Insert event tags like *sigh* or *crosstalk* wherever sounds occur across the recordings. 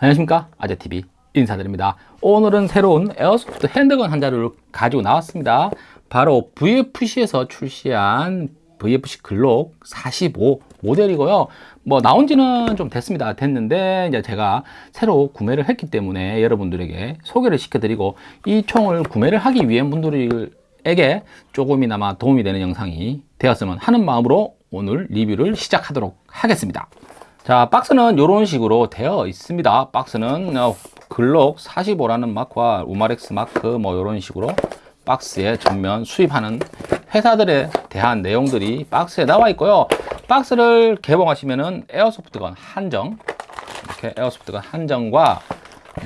안녕하십니까? 아재TV 인사드립니다. 오늘은 새로운 에어소프트 핸드건 한 자루를 가지고 나왔습니다. 바로 VFC에서 출시한 VFC 글록 45 모델이고요. 뭐 나온 지는 좀 됐습니다. 됐는데 이제 제가 새로 구매를 했기 때문에 여러분들에게 소개를 시켜드리고 이 총을 구매를 하기 위한 분들에게 조금이나마 도움이 되는 영상이 되었으면 하는 마음으로 오늘 리뷰를 시작하도록 하겠습니다 자 박스는 이런 식으로 되어 있습니다. 박스는 어, 글록 45라는 마크와 우마렉스 마크 뭐 이런 식으로 박스에 전면 수입하는 회사들에 대한 내용들이 박스에 나와 있고요. 박스를 개봉하시면은 에어소프트건 한정 이렇게 에어소프트건 한정과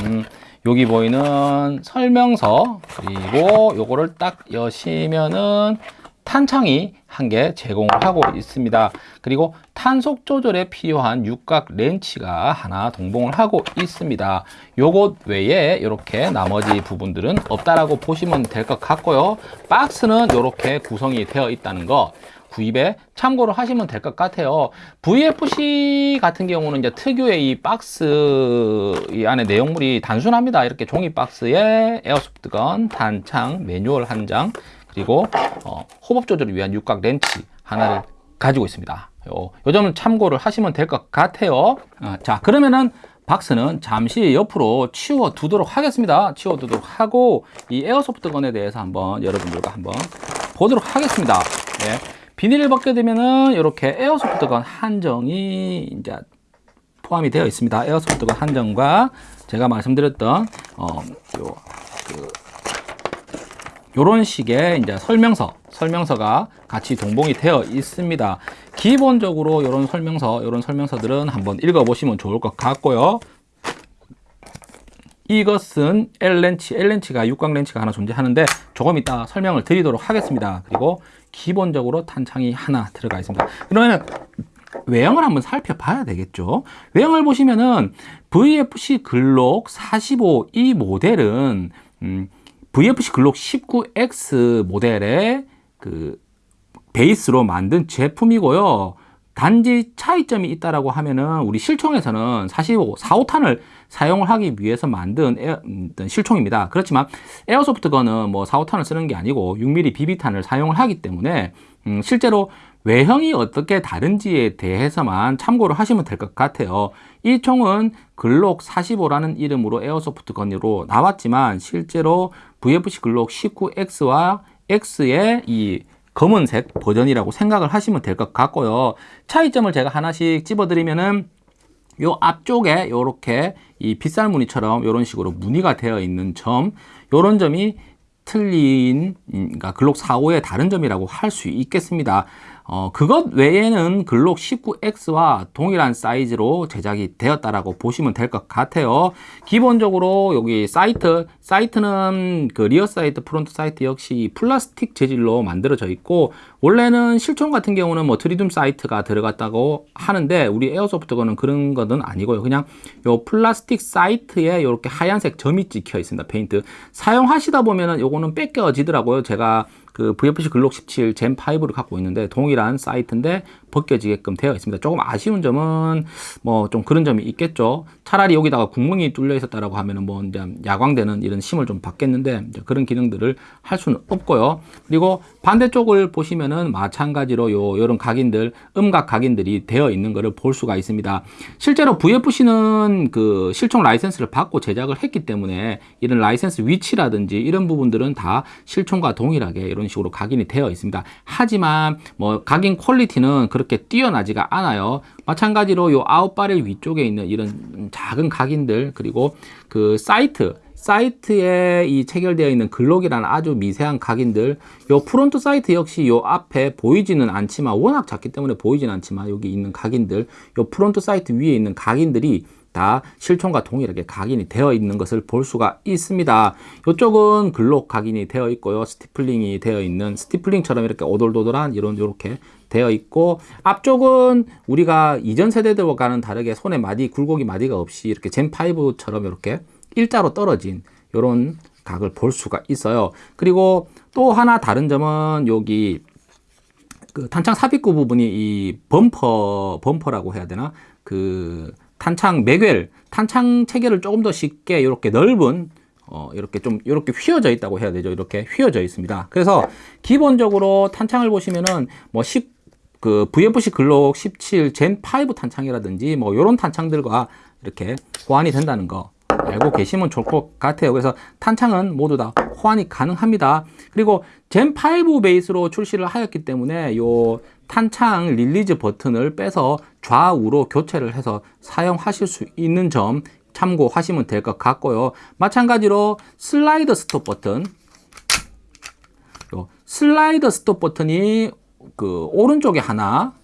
음, 여기 보이는 설명서 그리고 요거를 딱 여시면은 탄창이 한 개 제공하고 있습니다. 그리고 탄속 조절에 필요한 육각 렌치가 하나 동봉을 하고 있습니다. 요것 외에 이렇게 나머지 부분들은 없다라고 보시면 될 것 같고요. 박스는 이렇게 구성이 되어 있다는 거 구입에 참고를 하시면 될 것 같아요. VFC 같은 경우는 이제 특유의 이 박스 이 안에 내용물이 단순합니다. 이렇게 종이 박스에 에어소프트건 단창 매뉴얼 한장 그리고 어, 호법 조절을 위한 육각 렌치 하나를 가지고 있습니다. 요, 요 점은 참고를 하시면 될 것 같아요. 어, 자 그러면은 박스는 잠시 옆으로 치워 두도록 하겠습니다. 치워 두도록 하고 이 에어소프트건에 대해서 한번 여러분들과 한번 보도록 하겠습니다. 네. 비닐을 벗게 되면은 이렇게 에어소프트건 한정이 이제 포함이 되어 있습니다. 에어소프트건 한정과 제가 말씀드렸던 어, 요, 그 이런 식의 이제 설명서, 설명서가 같이 동봉이 되어 있습니다. 기본적으로 이런 설명서, 이런 설명서들은 한번 읽어보시면 좋을 것 같고요. 이것은 L렌치, L렌치가 육각 렌치가 하나 존재하는데 조금 이따 설명을 드리도록 하겠습니다. 그리고 기본적으로 탄창이 하나 들어가 있습니다. 그러면 외형을 한번 살펴봐야 되겠죠. 외형을 보시면은 VFC 글록 45 이 모델은 음, VFC 글록 19X 모델의 그 베이스로 만든 제품이고요. 단지 차이점이 있다라고 하면은 우리 실총에서는 45, 45탄을 사용을 하기 위해서 만든 에어, 실총입니다. 그렇지만 에어소프트건은 뭐 45탄을 쓰는 게 아니고 6mm BB탄을 사용을 하기 때문에 음, 실제로 외형이 어떻게 다른지에 대해서만 참고를 하시면 될 것 같아요. 이 총은 글록 45라는 이름으로 에어소프트 건으로 나왔지만 실제로 VFC 글록 19X와 X의 이 검은색 버전이라고 생각을 하시면 될 것 같고요. 차이점을 제가 하나씩 집어드리면은 요 앞쪽에 이렇게 이 빗살 무늬처럼 이런 식으로 무늬가 되어 있는 점, 이런 점이 틀린 그러니까 글록 45의 다른 점이라고 할 수 있겠습니다. 어, 그것 외에는 글록 19X와 동일한 사이즈로 제작이 되었다라고 보시면 될 것 같아요. 기본적으로 여기 sight, sight는 그 rear sight, front sight 역시 플라스틱 재질로 만들어져 있고 원래는 실총 같은 경우는 뭐 트리튬 sight가 들어갔다고 하는데 우리 airsoft gun은 그런 것은 아니고요. 그냥 요 플라스틱 sight에 이렇게 하얀색 점이 찍혀 있습니다. 페인트. 사용하시다 보면은 요거는 벗겨지더라고요. 제가 그 VFC 글록 17 Gen 5를 갖고 있는데 동일한 sight인데 벗겨지게끔 되어 있습니다. 조금 아쉬운 점은 뭐 좀 그런 점이 있겠죠. 차라리 여기다가 구멍이 뚫려 있었다라고 하면은 뭐 이제 야광되는 이런 심을 좀 박겠는데 그런 기능들을 할 수는 없고요. 그리고 반대쪽을 보시면은 마찬가지로 요 이런 각인들 음각 각인들이 되어 있는 것을 볼 수가 있습니다. 실제로 VFC는 그 실총 라이센스를 받고 제작을 했기 때문에 이런 라이센스 위치라든지 이런 부분들은 다 실총과 동일하게 이런 식으로 각인이 되어 있습니다. 하지만 뭐 각인 quality는 그렇게 뛰어나지가 않아요. 마찬가지로 요 out barrel 위쪽에 있는 이런 작은 각인들 그리고 그 sight sight에 이 체결되어 있는 글록이라는 아주 미세한 각인들 요 front sight 역시 요 앞에 보이지는 않지만 워낙 작기 때문에 보이지는 않지만 여기 있는 각인들 요 front sight 위에 있는 각인들이 다 실총과 동일하게 각인이 되어 있는 것을 볼 수가 있습니다. 이쪽은 글록 각인이 되어 있고요. stippling이 되어 있는 stippling처럼 이렇게 오돌도돌한 이런 이렇게 되어 있고 앞쪽은 우리가 이전 세대들과는 다르게 손에 마디 굴곡이 마디가 없이 이렇게 젠5처럼 이렇게 일자로 떨어진 이런 각을 볼 수가 있어요. 그리고 또 하나 다른 점은 여기 그 탄창 삽입구 부분이 이 범퍼 범퍼라고 해야 되나 그 탄창 매겔, 탄창 체계를 조금 더 쉽게 이렇게 넓은 어, 이렇게 좀 이렇게 휘어져 있다고 해야 되죠. 이렇게 휘어져 있습니다. 그래서 기본적으로 탄창을 보시면은 뭐 10, 그 VFC 글록 17 Gen5 탄창이라든지 뭐 이런 탄창들과 이렇게 호환이 된다는 거 알고 계시면 좋을 것 같아요. 그래서 탄창은 모두 다 호환이 가능합니다. 그리고 Gen5 베이스로 출시를 하였기 때문에 요 탄창 release 버튼을 빼서 좌우로 교체를 해서 사용하실 수 있는 점 참고하시면 될 것 같고요. 마찬가지로 슬라이더 스톱 버튼 요 슬라이더 스톱 버튼이 그 오른쪽에 하나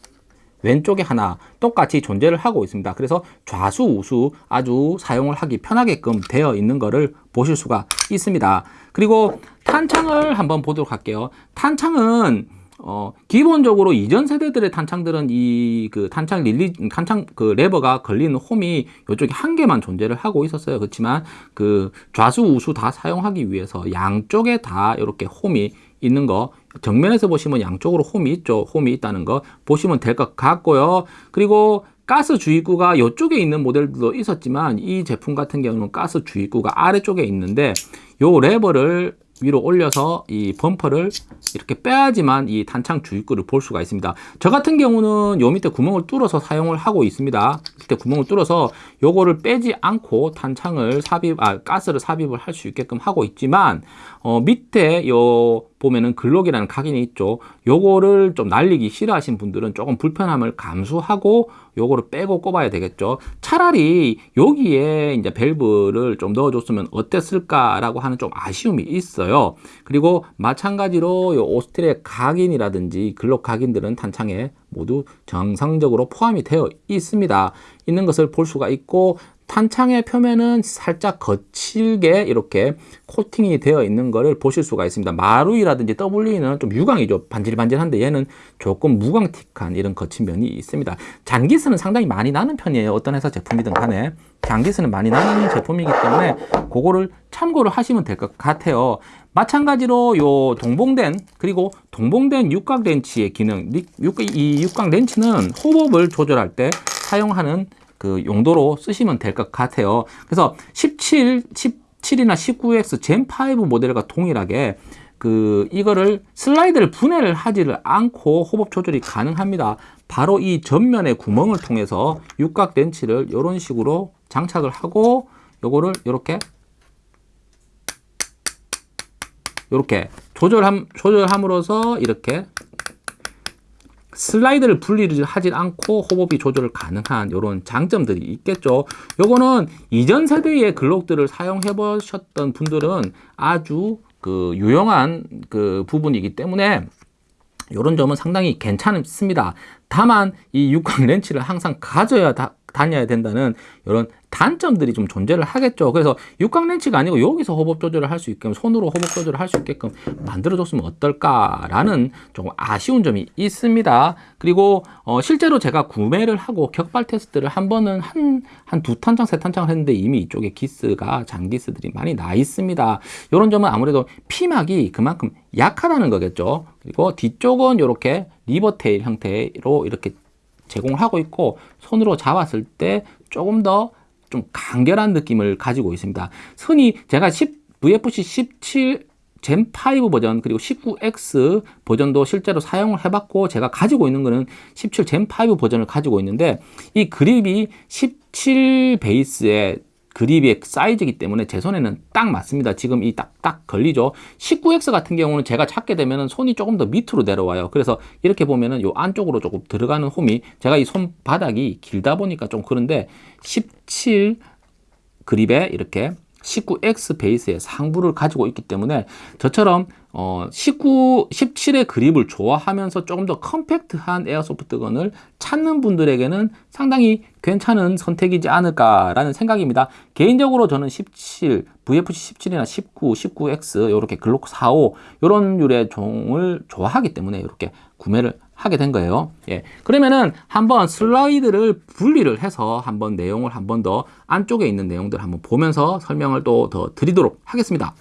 왼쪽에 하나 똑같이 존재를 하고 있습니다. 그래서 좌수 우수 아주 사용을 하기 편하게끔 되어 있는 것을 보실 수가 있습니다. 그리고 탄창을 한번 보도록 할게요. 탄창은 어, 기본적으로 이전 세대들의 탄창들은 이 그 탄창 릴리, 탄창 그 레버가 걸리는 홈이 이쪽에 한 개만 존재를 하고 있었어요. 그렇지만 그 좌수 우수 다 사용하기 위해서 양쪽에 다 이렇게 홈이 있는 거 정면에서 보시면 양쪽으로 홈이 있죠. 홈이 있다는 거 보시면 될 것 같고요. 그리고 가스 주입구가 이쪽에 있는 모델도 있었지만 이 제품 같은 경우는 가스 주입구가 아래쪽에 있는데 요 레버를 위로 올려서 이 범퍼를 이렇게 빼야지만 이 탄창 주입구를 볼 수가 있습니다. 저 같은 경우는 요 밑에 구멍을 뚫어서 사용을 하고 있습니다. 밑에 구멍을 뚫어서 요거를 빼지 않고 탄창을 삽입, 아, 가스를 삽입을 할 수 있게끔 하고 있지만, 어, 밑에 요 보면은 글록이라는 각인이 있죠. 요거를 좀 날리기 싫어하신 분들은 조금 불편함을 감수하고 요거를 빼고 꼽아야 되겠죠. 차라리 여기에 이제 밸브를 좀 넣어줬으면 어땠을까라고 하는 좀 아쉬움이 있어요. 그리고 마찬가지로 요 오스트리아 각인이라든지 글록 각인들은 탄창에 모두 정상적으로 포함이 되어 있습니다. 있는 것을 볼 수가 있고 탄창의 표면은 살짝 거칠게 이렇게 코팅이 되어 있는 것을 보실 수가 있습니다. 마루이라든지 WE는 좀 유광이죠. 반질반질한데 얘는 조금 무광틱한 이런 거친 면이 있습니다. 잔기스는 상당히 많이 나는 편이에요. 어떤 회사 제품이든 간에. 잔기스는 많이 나는 제품이기 때문에 그거를 참고를 하시면 될 것 같아요. 마찬가지로 요 동봉된 그리고 동봉된 육각 렌치의 기능 이 육각 렌치는 호흡을 조절할 때 사용하는 그 용도로 쓰시면 될 것 같아요. 그래서 17, 17이나 19X 젠5 모델과 동일하게 그 이거를 슬라이드를 분해를 하지를 않고 호흡 조절이 가능합니다. 바로 이 전면의 구멍을 통해서 육각 렌치를 이런 식으로 장착을 하고 요거를 이렇게 이렇게 조절함 조절함으로써 이렇게 슬라이드를 분리를 하지 않고 호흡이 조절 가능한 이런 장점들이 있겠죠. 요거는 이전 세대의 글록들을 사용해 보셨던 분들은 아주 그 유용한 그 부분이기 때문에 이런 점은 상당히 괜찮습니다. 다만 이 육각 렌치를 항상 가져야 다, 다녀야 된다는 이런 단점들이 좀 존재를 하겠죠. 그래서 육각 렌치가 아니고 여기서 호흡 조절을 할 수 있게끔 손으로 호흡 조절을 할 수 있게끔 만들어줬으면 어떨까라는 조금 아쉬운 점이 있습니다. 그리고 어, 실제로 제가 구매를 하고 격발 테스트를 한 번은 한 한 두 탄창 세 탄창을 했는데 이미 이쪽에 기스가 장기스들이 많이 나 있습니다. 이런 점은 아무래도 피막이 그만큼 약하다는 거겠죠. 그리고 뒤쪽은 이렇게 리버테일 형태로 이렇게 제공을 하고 있고 손으로 잡았을 때 조금 더 좀 간결한 느낌을 가지고 있습니다. 흔히 제가 10, VFC 17 젠5 버전 그리고 19X 버전도 실제로 사용을 해봤고 제가 가지고 있는 거는 17 젠5 버전을 가지고 있는데 이 그립이 17 베이스에 그립의 사이즈이기 때문에 제 손에는 딱 맞습니다. 지금 이 딱딱 걸리죠. 19X 같은 경우는 제가 찾게 되면 손이 조금 더 밑으로 내려와요. 그래서 이렇게 보면은 요 안쪽으로 조금 들어가는 홈이 제가 이 손바닥이 길다 보니까 좀 그런데 17 그립에 이렇게 19X 베이스의 상부를 가지고 있기 때문에 저처럼 어, 19, 17의 그립을 좋아하면서 조금 더 컴팩트한 에어소프트건을 찾는 분들에게는 상당히 괜찮은 선택이지 않을까라는 생각입니다. 개인적으로 저는 17, VFC 17이나 19, 19X 이렇게 글록 45 이런 유의 종을 좋아하기 때문에 이렇게 구매를 하게 된 거예요. 예. 그러면은 한번 슬라이드를 분리를 해서 한번 내용을 한번 더 안쪽에 있는 내용들 한번 보면서 설명을 또 더 드리도록 하겠습니다.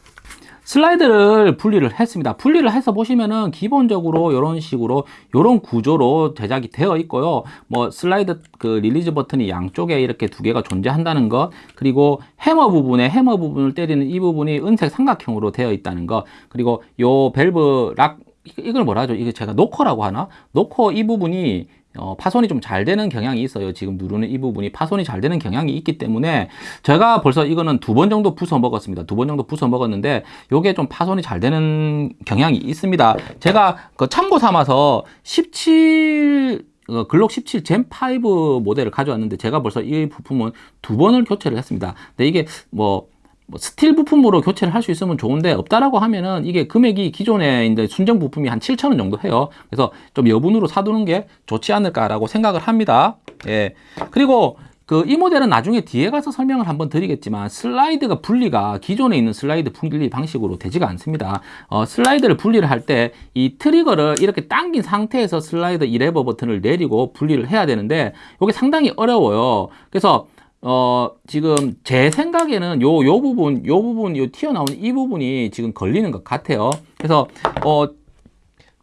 슬라이드를 분리를 했습니다. 분리를 해서 보시면은 기본적으로 이런 식으로 이런 구조로 제작이 되어 있고요. 뭐 슬라이드 그 release 버튼이 양쪽에 이렇게 두 개가 존재한다는 것 그리고 해머 부분에 해머 부분을 때리는 이 부분이 은색 삼각형으로 되어 있다는 것 그리고 요 valve lock 이걸 뭐라 하죠? 이게 제가 knocker라고 하나? knocker 이 부분이 어, 파손이 좀 잘 되는 경향이 있어요. 지금 누르는 이 부분이 파손이 잘 되는 경향이 있기 때문에 제가 벌써 이거는 두 번 정도 부숴 먹었습니다. 두 번 정도 부숴 먹었는데 요게 좀 파손이 잘 되는 경향이 있습니다. 제가 그 참고 삼아서 17 어, 글록 17 Gen5 모델을 가져왔는데 제가 벌써 이 부품은 두 번을 교체를 했습니다. 근데 이게 뭐, 뭐 스틸 부품으로 교체를 할 수 있으면 좋은데 없다라고 하면은 이게 금액이 기존에 이제 순정 부품이 한 7천 원 정도 해요. 그래서 좀 여분으로 사두는 게 좋지 않을까라고 생각을 합니다. 예. 그리고 그 이 모델은 나중에 뒤에 가서 설명을 한번 드리겠지만 슬라이드가 분리가 기존에 있는 슬라이드 분리 방식으로 되지가 않습니다. 어, 슬라이드를 분리를 할 때 이 trigger를 이렇게 당긴 상태에서 슬라이드 이 레버 버튼을 내리고 분리를 해야 되는데 이게 상당히 어려워요. 그래서 어, 지금 제 생각에는 요, 요 부분, 요 부분, 요 튀어나오는 이 부분이 지금 걸리는 것 같아요. 그래서, 어,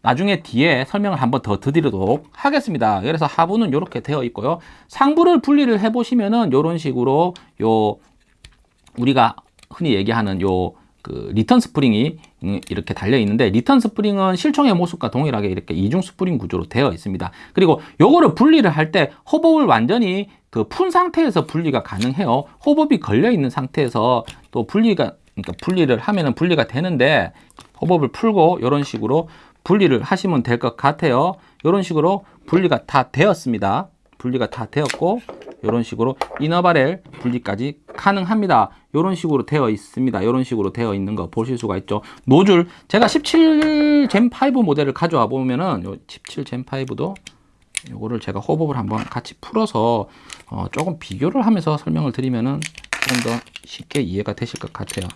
나중에 뒤에 설명을 한번 더 드리도록 하겠습니다. 그래서 하부는 이렇게 되어 있고요. 상부를 분리를 해 보시면은 이런 식으로 요 우리가 흔히 얘기하는 요 그 return 스프링이 이렇게 달려 있는데 return 스프링은 실총의 모습과 동일하게 이렇게 이중 스프링 구조로 되어 있습니다. 그리고 요거를 분리를 할때 hop-up을 완전히 그 푼 상태에서 분리가 가능해요. hop-up이 걸려 있는 상태에서 또 분리가 그러니까 분리를 하면은 분리가 되는데 호법을 풀고 이런 식으로 분리를 하시면 될 것 같아요. 이런 식으로 분리가 다 되었습니다. 분리가 다 되었고 이런 식으로 이너바렐 분리까지 가능합니다. 이런 식으로 되어 있습니다. 이런 식으로 되어 있는 거 보실 수가 있죠. 노즐 제가 17 젠5 모델을 가져와 보면은 요17 젠5도 요거를 제가 호법을 한번 같이 풀어서 어 조금 비교를 하면서 설명을 드리면은 조금 더 쉽게 이해가 되실 것 같아요.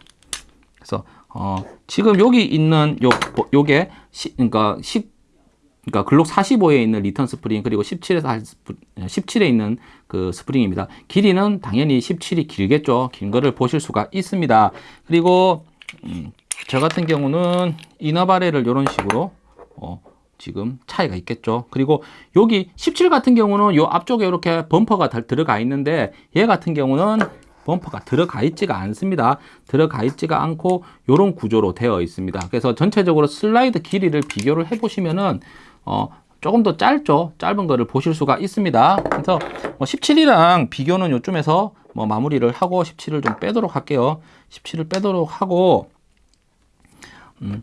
그래서 어 지금 여기 있는 요 요게 시, 그러니까 10 그러니까 글록 45에 있는 return 스프링 그리고 17에서 17에 있는 그 스프링입니다. 길이는 당연히 17이 길겠죠. 긴 거를 보실 수가 있습니다. 그리고 음, 저 같은 경우는 inner barrel을 이런 식으로 어, 지금 차이가 있겠죠. 그리고 여기 17 같은 경우는 요 앞쪽에 이렇게 범퍼가 들어가 있는데 얘 같은 경우는 범퍼가 들어가 있지가 않습니다. 들어가 있지가 않고 이런 구조로 되어 있습니다. 그래서 전체적으로 슬라이드 길이를 비교를 해 보시면은 어, 조금 더 짧죠. 짧은 거를 보실 수가 있습니다. 그래서 뭐 17이랑 비교는 요쯤에서 뭐 마무리를 하고 17을 좀 빼도록 할게요. 17을 빼도록 하고 음,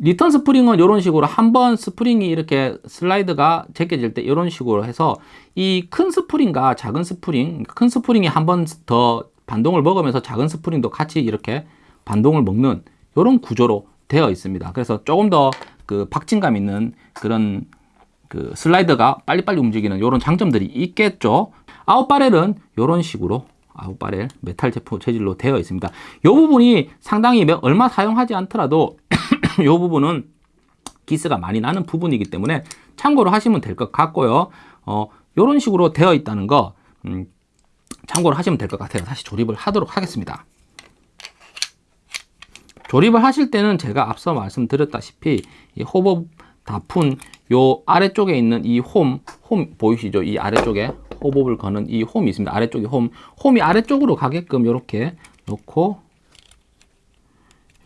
return 스프링은 이런 식으로 한 번 스프링이 이렇게 슬라이드가 제껴질 때 이런 식으로 해서 이 큰 스프링과 작은 스프링, 큰 스프링이 한 번 더 반동을 먹으면서 작은 스프링도 같이 이렇게 반동을 먹는 이런 구조로 되어 있습니다. 그래서 조금 더 그 박진감 있는 그런 그 슬라이드가 빨리빨리 움직이는 이런 장점들이 있겠죠. out barrel은 이런 식으로 out barrel 메탈 제품 재질로 되어 있습니다. 이 부분이 상당히 얼마 사용하지 않더라도 *clears throat* 이 부분은 기스가 많이 나는 부분이기 때문에 참고로 하시면 될 것 같고요. 어, 이런 식으로 되어 있다는 거 음, 참고로 하시면 될 것 같아요. 다시 조립을 하도록 하겠습니다. 조립을 하실 때는 제가 앞서 말씀드렸다시피 이 호법 다푼 요 아래쪽에 있는 이 홈, 홈 보이시죠? 이 아래쪽에 호법을 거는 이 홈이 있습니다. 아래쪽에 홈, 홈이 아래쪽으로 가게끔 이렇게 놓고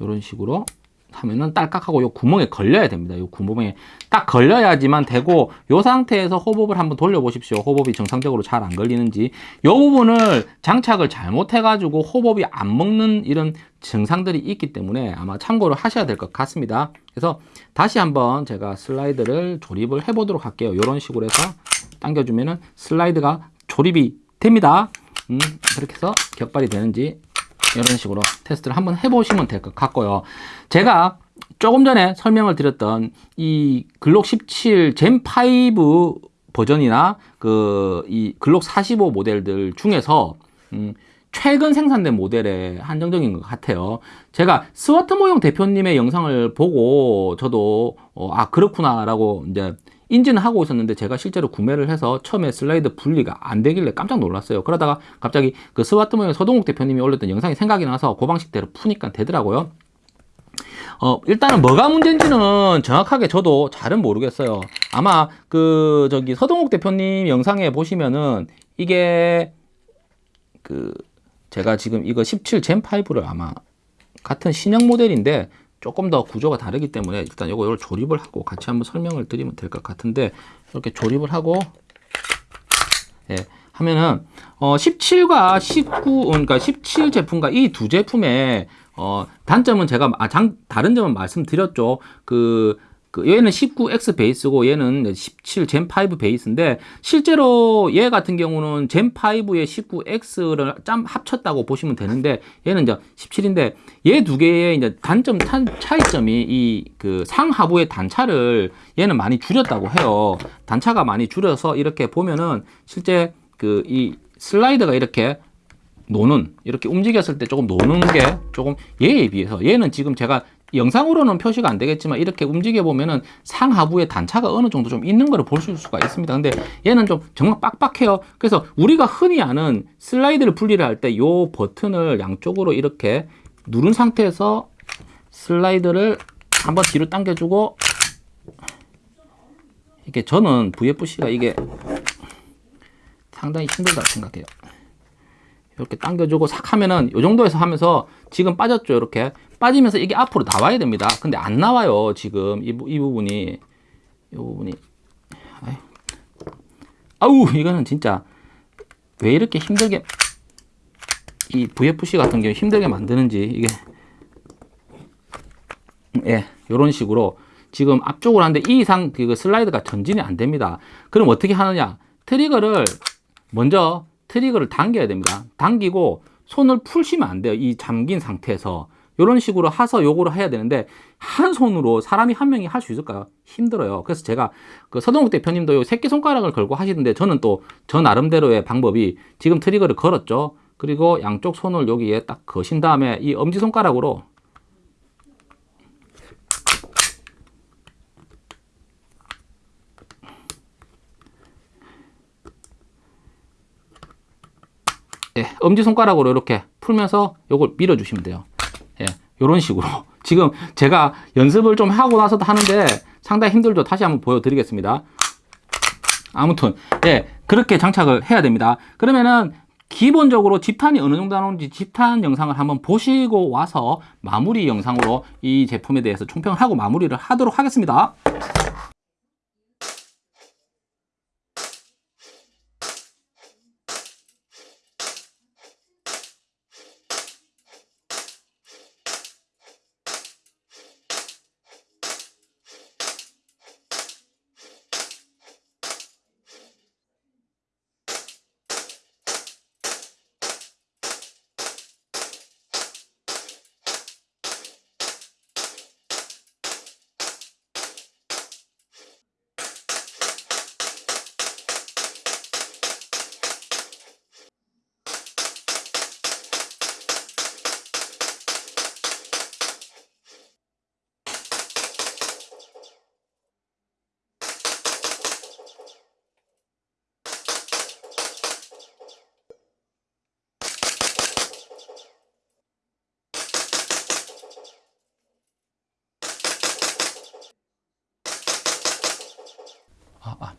이런 식으로 하면은 딸깍하고 요 구멍에 걸려야 됩니다. 요 구멍에 딱 걸려야지만 되고 요 상태에서 호법을 한번 돌려보십시오. 호법이 정상적으로 잘 안 걸리는지 요 부분을 장착을 잘못해 가지고 호법이 안 먹는 이런 증상들이 있기 때문에 아마 참고를 하셔야 될 것 같습니다. 그래서 다시 한번 제가 슬라이드를 조립을 해 보도록 할게요. 이런 식으로 해서 당겨주면은 슬라이드가 조립이 됩니다. 음, 그렇게 해서 격발이 되는지 이런 식으로 테스트를 한번 해보시면 될 것 같고요. 제가 조금 전에 설명을 드렸던 이 글록 17 Gen5 버전이나 그 이 글록 45 모델들 중에서 음, 최근 생산된 모델에 한정적인 것 같아요. 제가 스와트 모형 대표님의 영상을 보고 저도 어, 아 그렇구나 라고 이제 인지는 하고 있었는데 제가 실제로 구매를 해서 처음에 슬라이드 분리가 안 되길래 깜짝 놀랐어요. 그러다가 갑자기 그 스와트 모형 서동욱 대표님이 올렸던 영상이 생각이 나서 그 방식대로 푸니까 되더라고요. 어, 일단은 뭐가 문제인지는 정확하게 저도 잘은 모르겠어요. 아마 그 저기 서동욱 대표님 영상에 보시면은 이게 그 제가 지금 이거 17 젠 5를 아마 같은 신형 모델인데 조금 더 구조가 다르기 때문에 일단 를 조립을 하고 같이 한번 설명을 드리면 될 것 같은데 이렇게 조립을 하고 예, 하면은 어 17과 19 그러니까 17 제품과 이 두 제품의 어 단점은 제가 아, 장, 다른 점은 말씀드렸죠. 그, 그 얘는 19X 베이스고 얘는 17 젠5 베이스인데 실제로 얘 같은 경우는 젠 5에 19X를 짬 합쳤다고 보시면 되는데 얘는 이제 17인데 얘 두 개의 이제 단점 차 이점이 이 그 상하부의 단차를 얘는 많이 줄였다고 해요. 단차가 많이 줄여서 이렇게 보면은 실제 그 이 슬라이드가 이렇게 노는 이렇게 움직였을 때 조금 노는 게 조금 얘에 비해서 얘는 지금 제가 영상으로는 표시가 안 되겠지만 이렇게 움직여 보면은 상하부의 단차가 어느 정도 좀 있는 거를 볼 수가 있습니다. 근데 얘는 좀 정말 빡빡해요. 그래서 우리가 흔히 아는 슬라이드를 분리를 할 때 요 버튼을 양쪽으로 이렇게 누른 상태에서 슬라이드를 한번 뒤로 당겨주고 이게 저는 VFC가 이게 상당히 힘들다 생각해요. 이렇게 당겨주고 싹 하면은 이 정도에서 하면서 지금 빠졌죠 이렇게 빠지면서 이게 앞으로 나와야 됩니다. 근데 안 나와요 지금. 이, 이 부분이. 이 부분이. 아우 이거는 진짜 왜 이렇게 힘들게 이 VFC 같은 경우 힘들게 만드는지 이게. 예 이런 식으로 지금 앞쪽으로 하는데 이 이상 그 슬라이드가 전진이 안 됩니다. 그럼 어떻게 하느냐? 트리거를 먼저 트리거를 당겨야 됩니다. 당기고 손을 풀시면 안 돼요. 이 잠긴 상태에서. 이런 식으로 하서 요거를 해야 되는데 한 손으로 사람이 한 명이 할 수 있을까요? 힘들어요. 그래서 제가 그 서동욱 대표님도 요 새끼손가락을 걸고 하시는데 저는 또 저 나름대로의 방법이 지금 트리거를 걸었죠. 그리고 양쪽 손을 여기에 딱 거신 다음에 이 엄지손가락으로 예, 엄지손가락으로 이렇게 풀면서 이걸 밀어주시면 돼요. 예, 이런 식으로. *laughs* 지금 제가 연습을 좀 하고 나서도 하는데 상당히 힘들죠. 다시 한번 보여드리겠습니다. 아무튼, 예, 그렇게 장착을 해야 됩니다. 그러면은 기본적으로 집탄이 어느 정도 나오는지 집탄 영상을 한번 보시고 와서 마무리 영상으로 이 제품에 대해서 총평을 하고 마무리를 하도록 하겠습니다. 아, 아.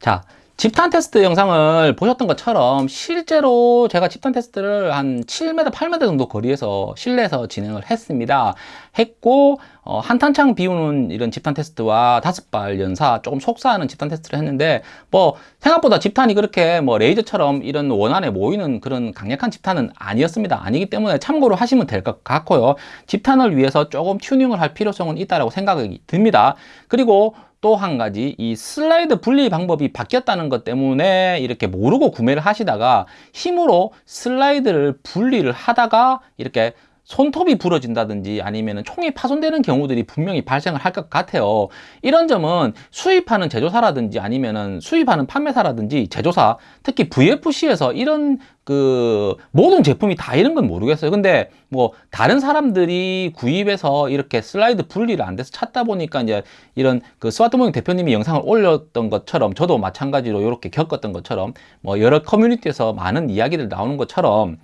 자, 집탄 테스트 영상을 보셨던 것처럼 실제로 제가 집탄 테스트를 한 7m, 8m 정도 거리에서 실내에서 진행을 했습니다. 했고 어, 한탄창 비우는 이런 집탄 테스트와 다섯 발 연사 조금 속사하는 집탄 테스트를 했는데 뭐 생각보다 집탄이 그렇게 뭐 레이저처럼 이런 원안에 모이는 그런 강력한 집탄은 아니었습니다. 아니기 때문에 참고로 하시면 될 것 같고요. 집탄을 위해서 조금 튜닝을 할 필요성은 있다고 생각이 듭니다. 그리고 또 한 가지 이 슬라이드 분리 방법이 바뀌었다는 것 때문에 이렇게 모르고 구매를 하시다가 힘으로 슬라이드를 분리를 하다가 이렇게 손톱이 부러진다든지 아니면 총이 파손되는 경우들이 분명히 발생을 할 것 같아요. 이런 점은 수입하는 제조사라든지 아니면 수입하는 판매사라든지 제조사 특히 VFC에서 이런 그 모든 제품이 다 이런 건 모르겠어요. 근데 뭐 다른 사람들이 구입해서 이렇게 슬라이드 분리를 안 돼서 찾다 보니까 이제 이런 그 스와트모닝 대표님이 영상을 올렸던 것처럼 저도 마찬가지로 이렇게 겪었던 것처럼 뭐 여러 커뮤니티에서 많은 이야기들 나오는 것처럼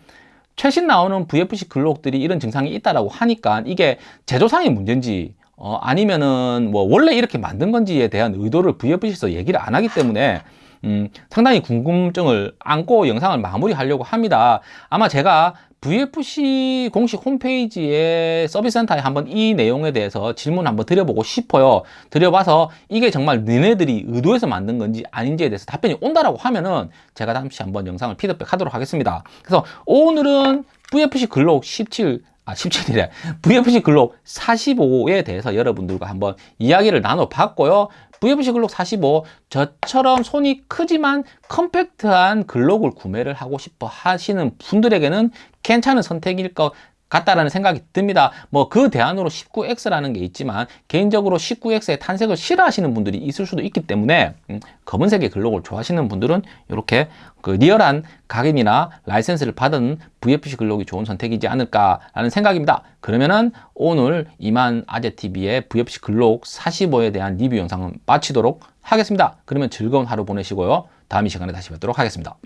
최신 나오는 VFC 글록들이 이런 증상이 있다라고 하니까 이게 제조상의 문제인지 어, 아니면은 뭐 원래 이렇게 만든 건지에 대한 의도를 VFC에서 얘기를 안 하기 때문에 음, 상당히 궁금증을 안고 영상을 마무리하려고 합니다. 아마 제가 VFC 공식 홈페이지에 서비스 센터에 한번 이 내용에 대해서 질문 한번 드려보고 싶어요. 드려봐서 이게 정말 너네들이 의도해서 만든 건지 아닌지에 대해서 답변이 온다라고 하면은 제가 잠시 한번 영상을 피드백 하도록 하겠습니다. 그래서 오늘은 VFC 글록 17 아, 17이래. VFC 글록 45에 대해서 여러분들과 한번 이야기를 나눠봤고요. VFC 글록 45, 저처럼 손이 크지만 컴팩트한 글록을 구매를 하고 싶어 하시는 분들에게는 괜찮은 선택일 것 같다라는 생각이 듭니다. 뭐 그 대안으로 19X라는 게 있지만 개인적으로 19X의 탄색을 싫어하시는 분들이 있을 수도 있기 때문에 음, 검은색의 글록을 좋아하시는 분들은 이렇게 그 리얼한 각인이나 라이센스를 받은 VFC 글록이 좋은 선택이지 않을까라는 생각입니다. 그러면은 오늘 이만 아재TV의 VFC 글록 45에 대한 리뷰 영상은 마치도록 하겠습니다. 그러면 즐거운 하루 보내시고요. 다음 이 시간에 다시 뵙도록 하겠습니다.